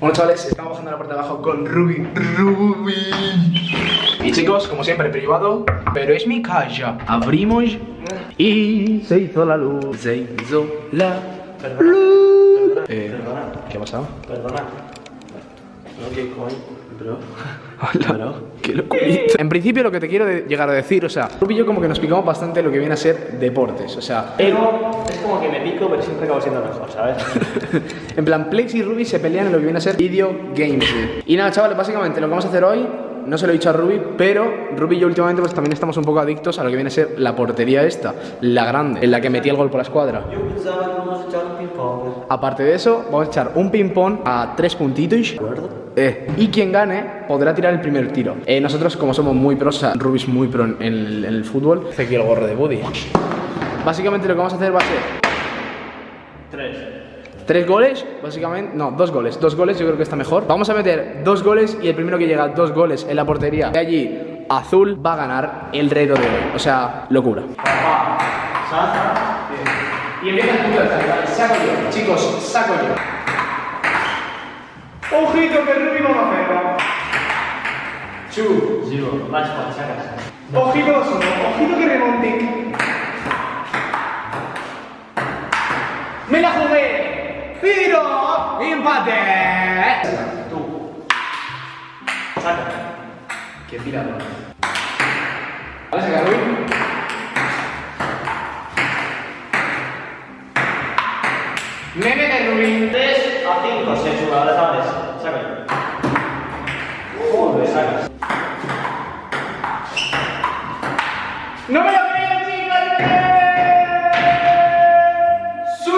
Bueno chavales, estamos bajando la parte de abajo con Ruby Ruby Y chicos, como siempre, privado Pero es mi casa Abrimos Y se hizo la luz Se hizo la luz eh, ¿Qué ha pasado? Perdona. No, ¿qué coño? Bro. Hola, qué locurita. En principio lo que te quiero de- llegar a decir, o sea, Ruby y yo como que nos picamos bastante lo que viene a ser deportes, o sea, Pero es como que me pico, pero siempre acabo siendo mejor, ¿sabes? en plan, Plex y Ruby se pelean en lo que viene a ser video games. Y nada, chavales, básicamente lo que vamos a hacer hoy, no se lo he dicho a Ruby, pero Ruby y yo últimamente pues también estamos un poco adictos a lo que viene a ser la portería esta, la grande, en la que metí el gol por la escuadra. Yo pensaba que vamos a echar un ping-pong. Aparte de eso, vamos a echar un ping-pong a tres puntitos. ¿De acuerdo? Eh, y quien gane podrá tirar el primer tiro. Eh, nosotros, como somos muy pros, o sea, Ruby es muy pro en el, en el fútbol, hace aquí el gorro de Buddy. Básicamente lo que vamos a hacer va a ser Tres. tres goles, básicamente, no, dos goles, dos goles yo creo que está mejor. Vamos a meter dos goles y el primero que llega a dos goles en la portería de allí, azul, va a ganar el reto de hoy. O sea, locura. Y empieza el punto de vale, saco yo, chicos, saco yo. Ojito que Ruby no va a hacerlo. Chu. Zero. Point, sacas. Ojito solo, ojito que remonte. ¡Me la jugué! ¡Pero! ¡Empate! Tú. Saca. ¡Qué tirador! ¿Vale, saca ¡No me lo creo, chicos! ¡Sí!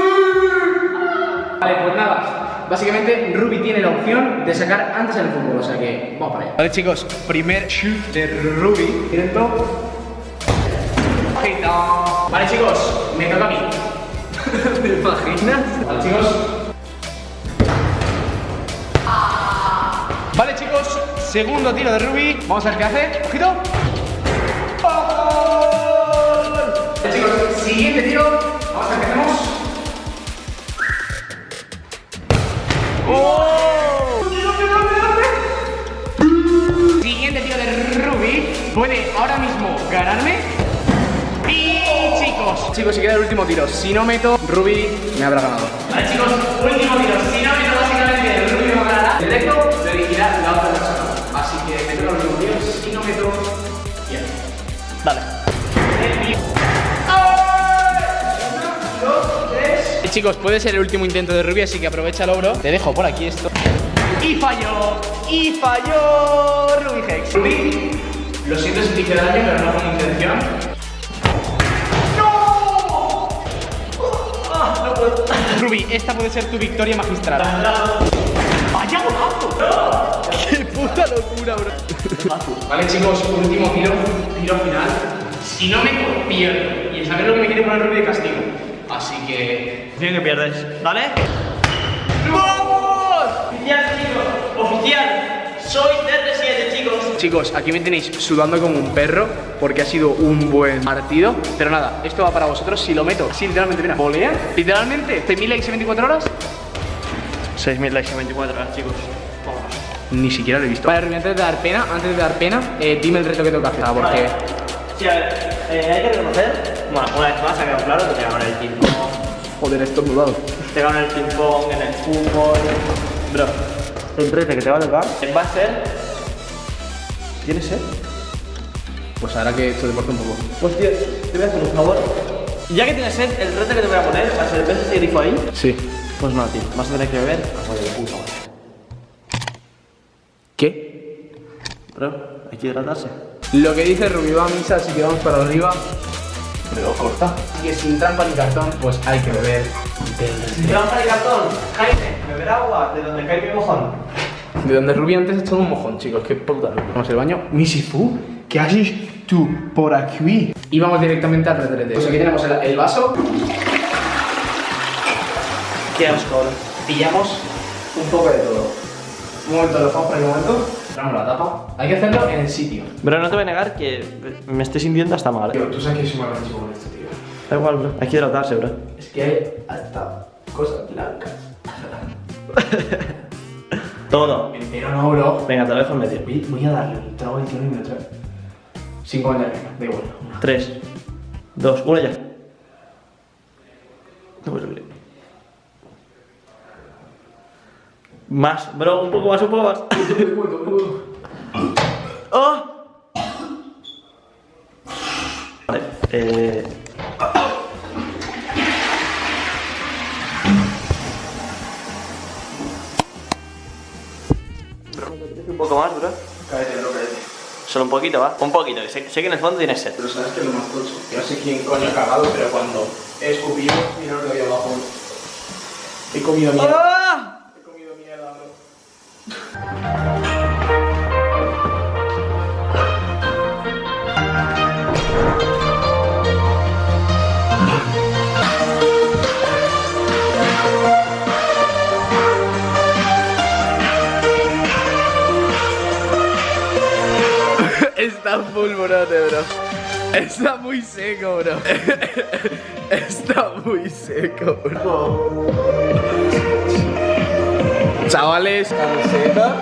Vale, pues nada. Básicamente, Ruby tiene la opción de sacar antes en el fútbol, o sea que vamos para allá. Vale, chicos, primer shoot de Ruby. Directo. Vale, chicos, me toca a mí. ¿Te imaginas? Vale, chicos. Segundo tiro de Ruby. Vamos a ver qué hace. Ojito. Vale, chicos, siguiente tiro. Vamos a ver qué hacemos. ¡Oh! Siguiente tiro de Ruby. Puede ahora mismo ganarme. Y chicos, chicos, si queda el último tiro. Si no meto, Ruby me habrá ganado. Vale, chicos, Chicos, puede ser el último intento de Ruby, así que aprovecha bro. Te dejo por aquí esto. Y falló, y falló Ruby Hex. Ruby, lo siento si te hice daño, pero no con intención. ¡No! Ah, no puedo. Ruby, esta puede ser tu victoria magistral. ¡Vaya golazo! ¡Qué puta locura, bro! vale, chicos, último tiro, tiro final. Si no me pierdo, y saber lo que me quiere poner Ruby de castigo. Así que. Bien que pierdes. ¿Dale? ¡Vamos! Oficial, chicos. Oficial. Soy CR7, chicos. Chicos, aquí me tenéis sudando como un perro porque ha sido un buen partido. Pero nada, esto va para vosotros si lo meto. Sí, literalmente, mira, volea. Literalmente, 6.000 likes en 24 horas. 6.000 likes en 24 horas, chicos. Toma. Ni siquiera lo he visto. Vale, Rubén, antes de dar pena, antes de dar pena, eh, dime el reto que tengo que hacer. Ah, porque. Vale. Sí, a ver, eh, hay que reconocer, bueno, una vez más ha quedado claro que te ganan el ping-pong, Joder, esto es mudado. te ganan el ping-pong, en el fútbol. Bro, el reto que te va a tocar va a ser. ¿Tienes sed? Pues ahora que esto deporte un poco. Pues tío, te voy a hacer un favor. Ya que tienes sed, el reto que te voy a poner va a ser: ¿ves ese grifo ahí? Sí. Pues no, tío, vas a tener que beber agua de puta madre. ¿Qué? Bro, hay que hidratarse. Lo que dice Rubí va a misa, así que vamos para arriba. Pero corta. Así que sin trampa ni cartón, pues hay que beber. Si te vas a cartón, Jaime, beber agua de donde cae mi mojón. De donde Rubí antes ha echado un mojón, chicos, qué puta. Vamos al baño. Misifu, ¿qué haces tú por aquí? Y vamos directamente al retrete. Pues aquí tenemos el, el vaso. Qué asco. Pillamos un poco de todo. Un momento, lo dejamos por aquí un momento. La tapa. Hay que hacerlo en el sitio. Bro, no te voy a negar que me estoy sintiendo hasta mal. ¿eh? Tío, tú sabes que soy más chico con esto, tío. Da igual, bro. Hay que hidratarse, bro. Es que hay hasta cosas blancas. Todo. Entero no, bro. Venga, te lo dejo en medio. Voy voy a darle el trago de y me lo trae. Sin comentario, da igual. 3, 2, 1 ya. No puedo subir. Más, bro, un poco más, un poco más. ¡Oh! Vale, eh. Bro, ¿me apetece un poco más, bro? Cállate, bro, cállate. Solo un poquito, ¿va? Un poquito, que sé, sé que en el fondo tienes sed. Pero sabes que es lo más tocho. Yo no sé quién coño ha cagado, pero cuando he escupido, mira lo que había abajo. He comido mierda. Está full brote, bro. Está muy seco, bro. Está muy seco, bro. Chavales, camiseta.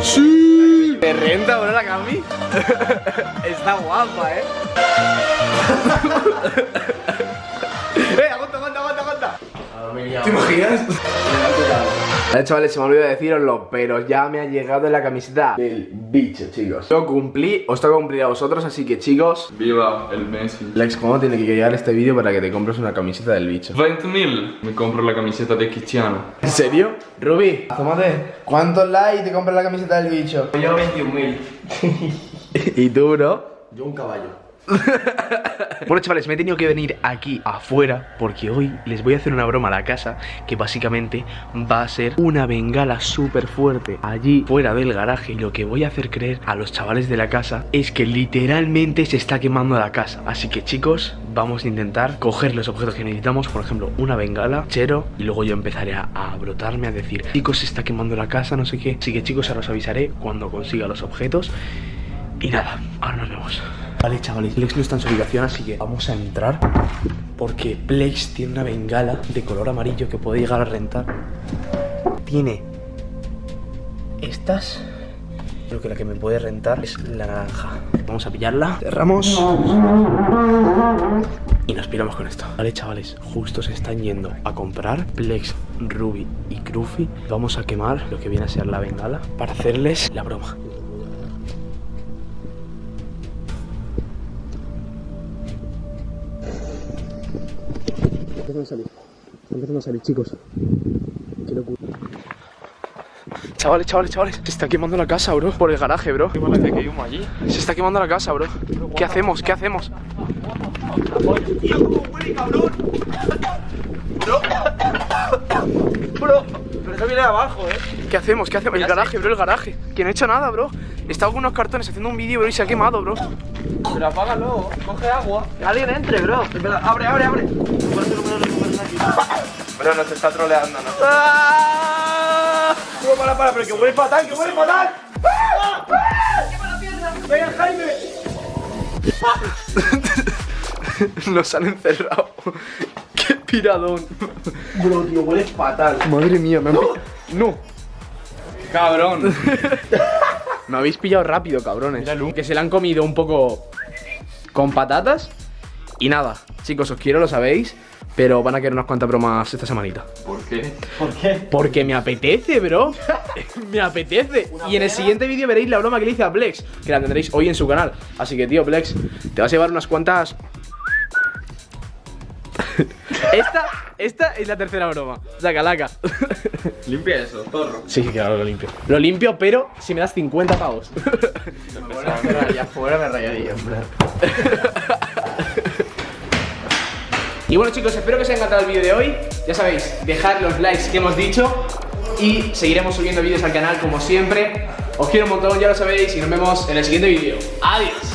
Sí. ¿Te renta, bro, la cami? Está guapa, eh. ¿Te imaginas? Vale, chavales, se me olvidó deciroslo, pero ya me ha llegado la camiseta del bicho, chicos. Lo cumplí, os toca cumplir a vosotros, así que, chicos, Viva el Messi. Lex, ¿cómo tiene que llegar este vídeo para que te compres una camiseta del bicho? 20.000 me compro la camiseta de Cristiano. ¿En serio? Ruby, asómate. ¿Cuántos likes te compras la camiseta del bicho? Yo 21.000. ¿Y tú, bro? Yo un caballo. Bueno chavales, me he tenido que venir aquí afuera porque hoy les voy a hacer una broma a la casa que básicamente va a ser una bengala súper fuerte allí fuera del garaje. Y lo que voy a hacer creer a los chavales de la casa es que literalmente se está quemando la casa. Así que chicos, vamos a intentar coger los objetos que necesitamos, por ejemplo una bengala, chero y luego yo empezaré a, brotarme a decir chicos se está quemando la casa, no sé qué. Así que chicos ahora os avisaré cuando consiga los objetos. Y nada, ahora nos vemos. Vale, chavales, Plex no está en su ubicación, así que vamos a entrar. Porque Plex tiene una bengala de color amarillo que puede llegar a rentar. Tiene estas. Creo que la que me puede rentar es la naranja. Vamos a pillarla. Cerramos. Y nos piramos con esto. Vale, chavales, justo se están yendo a comprar Plex, Ruby y Cruffy. Vamos a quemar lo que viene a ser la bengala para hacerles la broma. Empiezan a salir. Empiezan a salir, chicos. Qué locura. Chavales, chavales, chavales. Se está quemando la casa, bro. Por el garaje, bro. Parece que hay humo allí. Se está quemando la casa, bro. ¿Qué hacemos? ¿Qué hacemos? Bro, pero eso viene de abajo, eh. ¿Qué hacemos? ¿Qué hacemos? El garaje, bro, el garaje. Que no he hecho nada, bro. Estaba con unos cartones haciendo un vídeo, bro, y se ha quemado, bro. Pero apágalo, coge agua. Que alguien entre, bro. Espera, abre, abre, abre. Bro, nos está troleando, ¿no? ¡Ah! Bro, para, para, pero que huele fatal, que huele fatal. ¡Ah! ¡Ah! ¡Quema la pierna! ¡Venga, Jaime! Nos han encerrado. Piradón. Bro, tío, huele fatal. Madre mía, me han No. Cabrón. me habéis pillado rápido, cabrones. Que se la han comido un poco con patatas. Y nada, chicos, os quiero, lo sabéis. Pero van a querer unas cuantas bromas esta semanita. ¿Por qué? ¿Por qué? Porque me apetece, bro. me apetece. Y en el siguiente vídeo veréis la broma que le hice a Plex. Que la tendréis hoy en su canal. Así que, tío, Plex, te vas a llevar unas cuantas. esta, esta es la tercera broma. Sacalaca. Limpia eso, zorro. sí, claro, lo limpio. Lo limpio, pero si me das 50 pavos. afuera me rayaría. Y bueno chicos, espero que os haya encantado el vídeo de hoy Ya sabéis, dejad los likes que hemos dicho Y seguiremos subiendo vídeos al canal como siempre Os quiero un montón, ya lo sabéis Y nos vemos en el siguiente vídeo Adiós